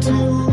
to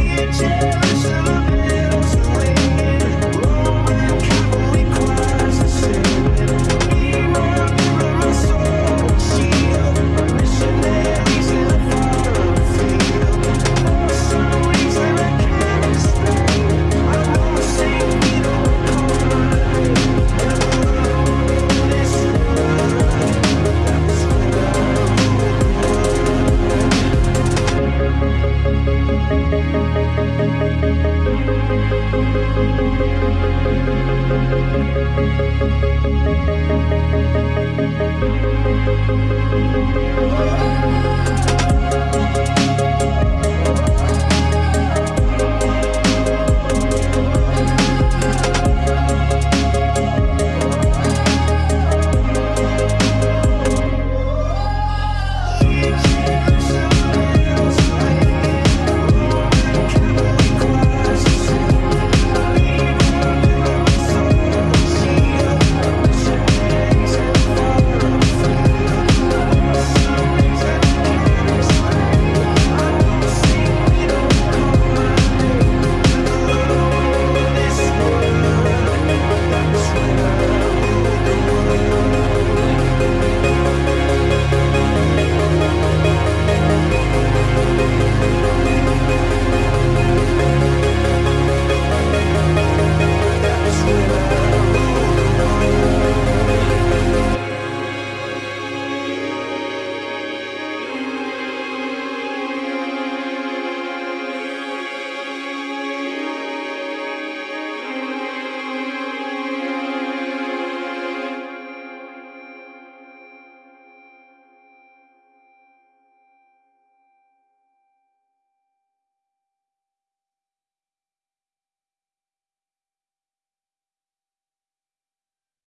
future.